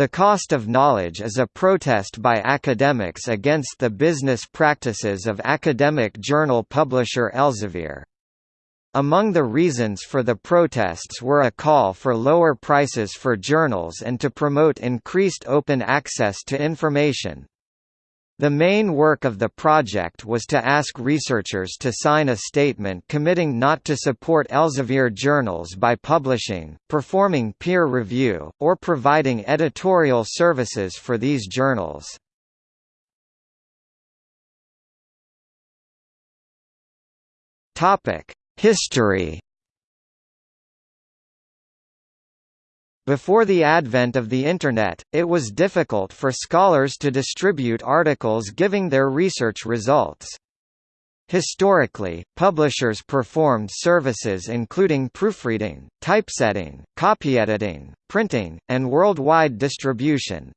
The Cost of Knowledge is a protest by academics against the business practices of academic journal publisher Elsevier. Among the reasons for the protests were a call for lower prices for journals and to promote increased open access to information. The main work of the project was to ask researchers to sign a statement committing not to support Elsevier journals by publishing, performing peer review, or providing editorial services for these journals. History Before the advent of the Internet, it was difficult for scholars to distribute articles giving their research results. Historically, publishers performed services including proofreading, typesetting, copyediting, printing, and worldwide distribution.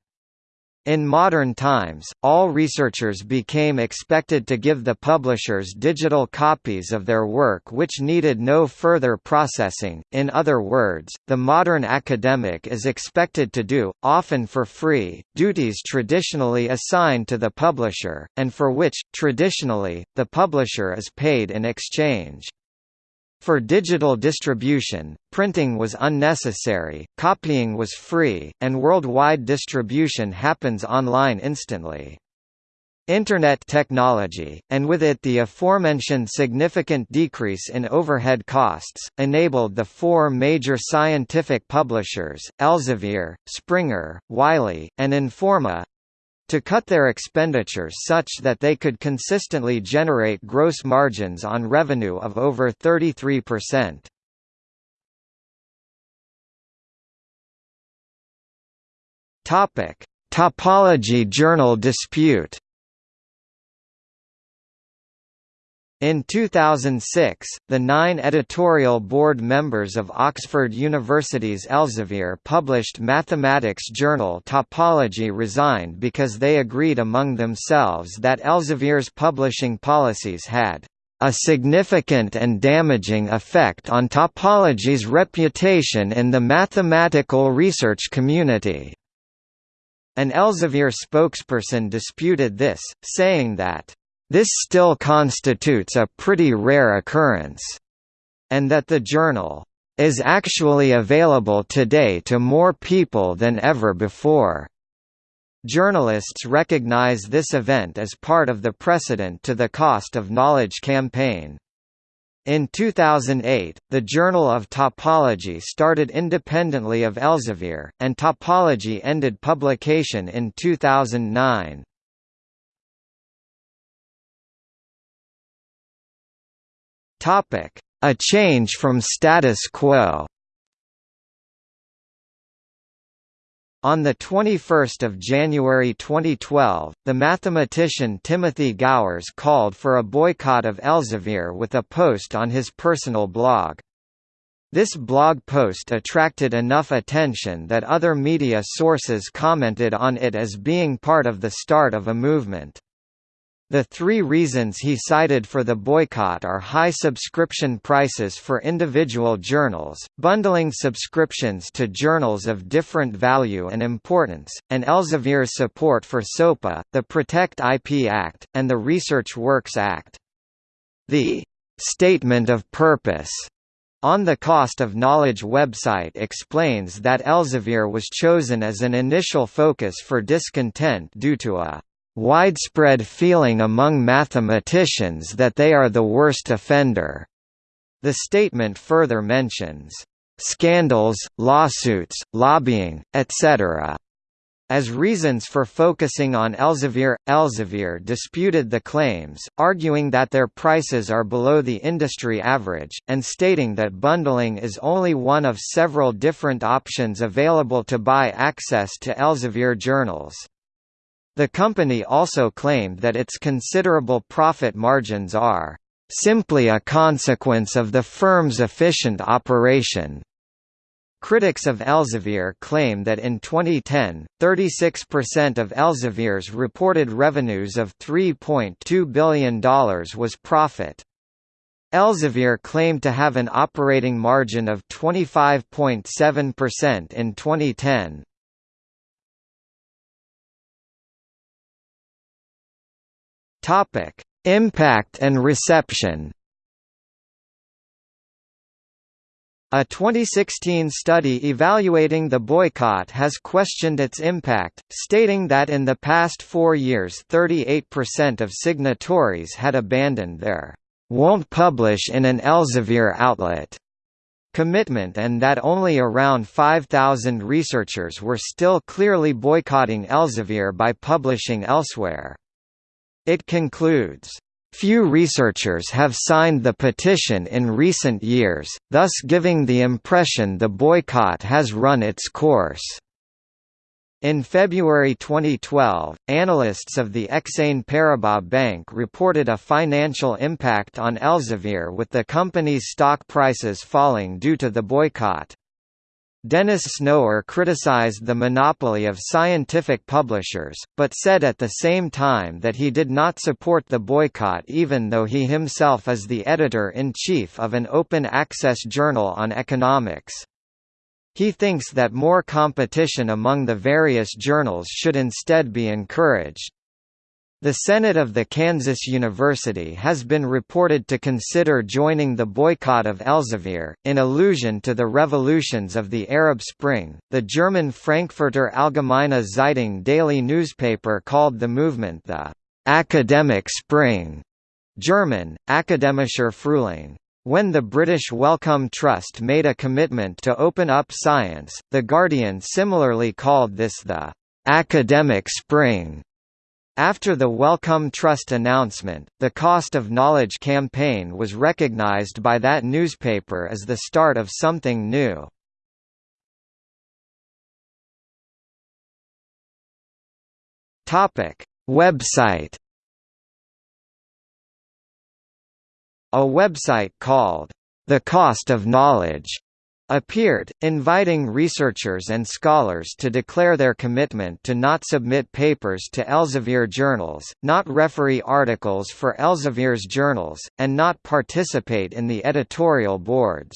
In modern times, all researchers became expected to give the publishers digital copies of their work which needed no further processing, in other words, the modern academic is expected to do, often for free, duties traditionally assigned to the publisher, and for which, traditionally, the publisher is paid in exchange. For digital distribution, printing was unnecessary, copying was free, and worldwide distribution happens online instantly. Internet technology, and with it the aforementioned significant decrease in overhead costs, enabled the four major scientific publishers, Elsevier, Springer, Wiley, and Informa, to cut their expenditures such that they could consistently generate gross margins on revenue of over 33%. Topic: Topology journal dispute In 2006, the nine editorial board members of Oxford University's Elsevier published mathematics journal Topology resigned because they agreed among themselves that Elsevier's publishing policies had a significant and damaging effect on topology's reputation in the mathematical research community. An Elsevier spokesperson disputed this, saying that this still constitutes a pretty rare occurrence, and that the journal is actually available today to more people than ever before. Journalists recognize this event as part of the precedent to the Cost of Knowledge campaign. In 2008, the Journal of Topology started independently of Elsevier, and Topology ended publication in 2009. Topic: A change from status quo. On 21 January 2012, the mathematician Timothy Gowers called for a boycott of Elsevier with a post on his personal blog. This blog post attracted enough attention that other media sources commented on it as being part of the start of a movement. The three reasons he cited for the boycott are high subscription prices for individual journals, bundling subscriptions to journals of different value and importance, and Elsevier's support for SOPA, the Protect IP Act, and the Research Works Act. The «statement of purpose» on the Cost of Knowledge website explains that Elsevier was chosen as an initial focus for discontent due to a widespread feeling among mathematicians that they are the worst offender. The statement further mentions scandals, lawsuits, lobbying, etc. As reasons for focusing on Elsevier, Elsevier disputed the claims, arguing that their prices are below the industry average, and stating that bundling is only one of several different options available to buy access to Elsevier journals. The company also claimed that its considerable profit margins are simply a consequence of the firm's efficient operation. Critics of Elsevier claim that in 2010, 36% of Elsevier's reported revenues of $3.2 billion was profit. Elsevier claimed to have an operating margin of 25.7% in 2010. Topic: Impact and reception. A 2016 study evaluating the boycott has questioned its impact, stating that in the past four years 38% of signatories had abandoned their «won't publish in an Elsevier outlet» commitment and that only around 5,000 researchers were still clearly boycotting Elsevier by publishing elsewhere. It concludes, Few researchers have signed the petition in recent years, thus giving the impression the boycott has run its course. In February 2012, analysts of the Exane Paribas Bank reported a financial impact on Elsevier with the company's stock prices falling due to the boycott. Dennis Snower criticized the monopoly of scientific publishers, but said at the same time that he did not support the boycott even though he himself is the editor-in-chief of an open-access journal on economics. He thinks that more competition among the various journals should instead be encouraged. The Senate of the Kansas University has been reported to consider joining the boycott of Elsevier, in allusion to the revolutions of the Arab Spring. The German Frankfurter Allgemeine Zeitung daily newspaper called the movement the academic spring, German, Akademischer Frühling. When the British Wellcome Trust made a commitment to open up science, The Guardian similarly called this the academic spring. After the Wellcome Trust announcement, the Cost of Knowledge campaign was recognized by that newspaper as the start of something new. Website. A website called The Cost of Knowledge appeared, inviting researchers and scholars to declare their commitment to not submit papers to Elsevier journals, not referee articles for Elsevier's journals, and not participate in the editorial boards.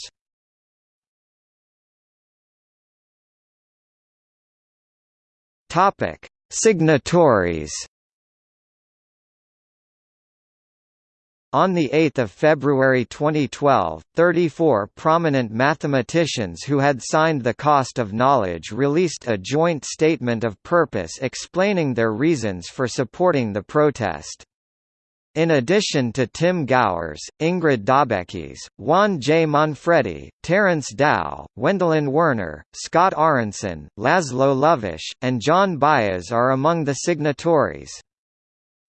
Signatories On 8 February 2012, 34 prominent mathematicians who had signed the Cost of Knowledge released a joint statement of purpose explaining their reasons for supporting the protest. In addition to Tim Gowers, Ingrid Daubechies, Juan J. Manfredi, Terence Tao, Wendelin Werner, Scott Aaronson, Laszlo Lovasz, and John Baez are among the signatories.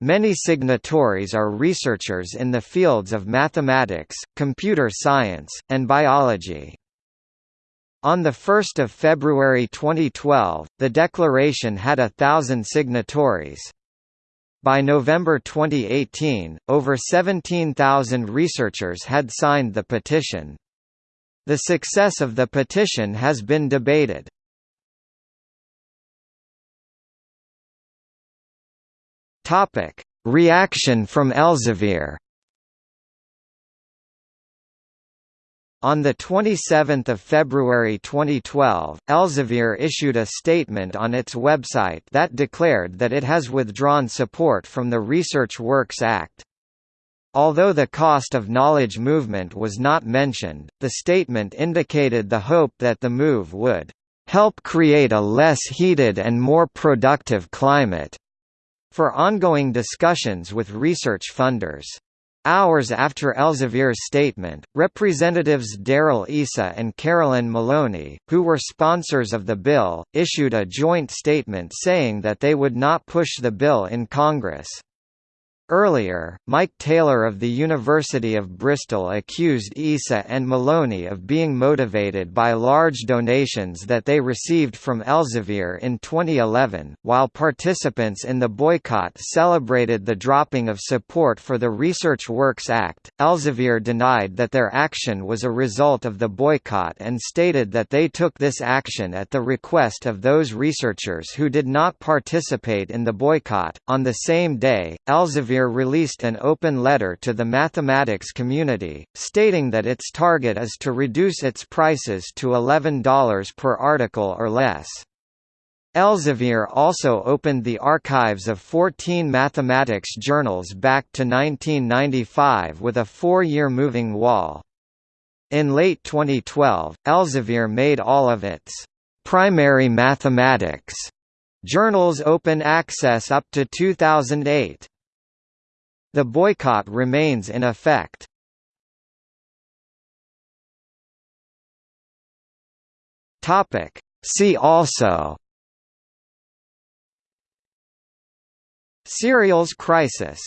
Many signatories are researchers in the fields of mathematics, computer science, and biology. On 1 February 2012, the declaration had a thousand signatories. By November 2018, over 17,000 researchers had signed the petition. The success of the petition has been debated. Topic: Reaction from Elsevier. On 27 February 2012, Elsevier issued a statement on its website that declared that it has withdrawn support from the Research Works Act. Although the cost of knowledge movement was not mentioned, the statement indicated the hope that the move would help create a less heated and more productive climate for ongoing discussions with research funders. Hours after Elsevier's statement, Representatives Darrell Issa and Carolyn Maloney, who were sponsors of the bill, issued a joint statement saying that they would not push the bill in Congress. Earlier, Mike Taylor of the University of Bristol accused Issa and Maloney of being motivated by large donations that they received from Elsevier in 2011. While participants in the boycott celebrated the dropping of support for the Research Works Act, Elsevier denied that their action was a result of the boycott and stated that they took this action at the request of those researchers who did not participate in the boycott. On the same day, Elsevier Elsevier released an open letter to the mathematics community, stating that its target is to reduce its prices to $11 per article or less. Elsevier also opened the archives of 14 mathematics journals back to 1995 with a four-year moving wall. In late 2012, Elsevier made all of its primary mathematics journals open access up to 2008. The boycott remains in effect. See also Serials crisis